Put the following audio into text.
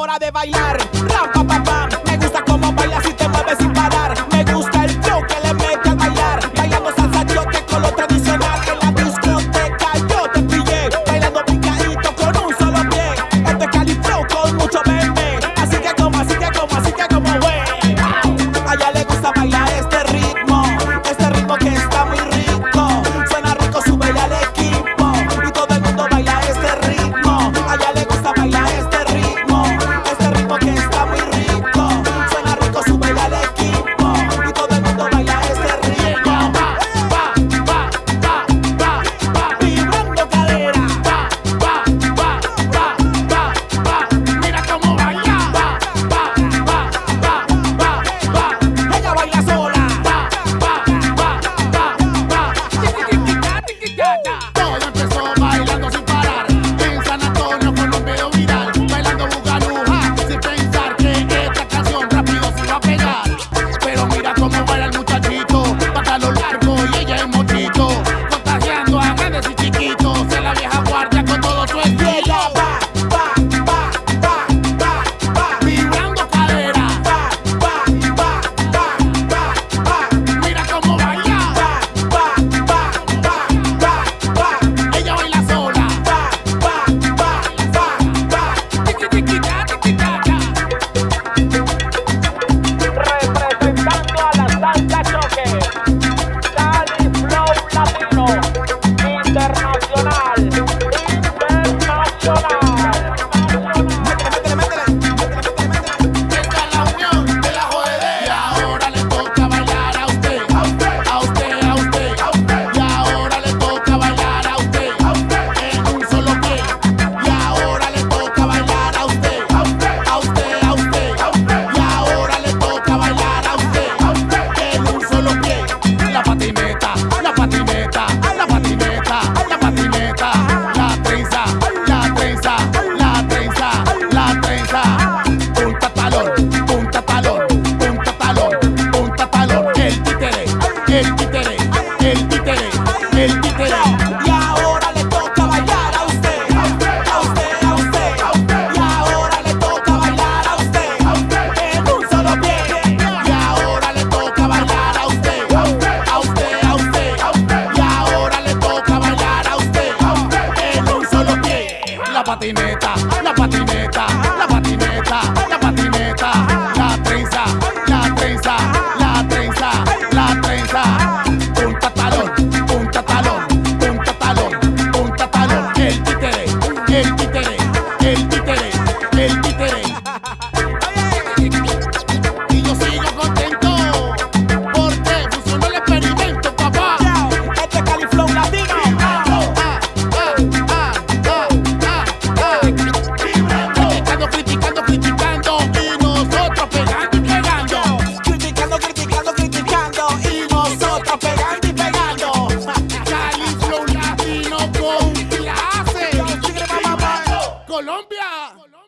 hora de bailar. Ram, pa, pa, pa. Me gusta cómo bailas y te mueves sin parar. yeah. el títere, el títere, el títere. Y ahora le toca bailar a usted, a usted, a usted. Y ahora le toca bailar a usted, a usted, en un solo pie. Y ahora le toca bailar a usted, a usted, a usted. Y ahora le toca bailar a usted, a usted, en un solo pie. La patineta, la patineta, la patineta. Let me Colombia.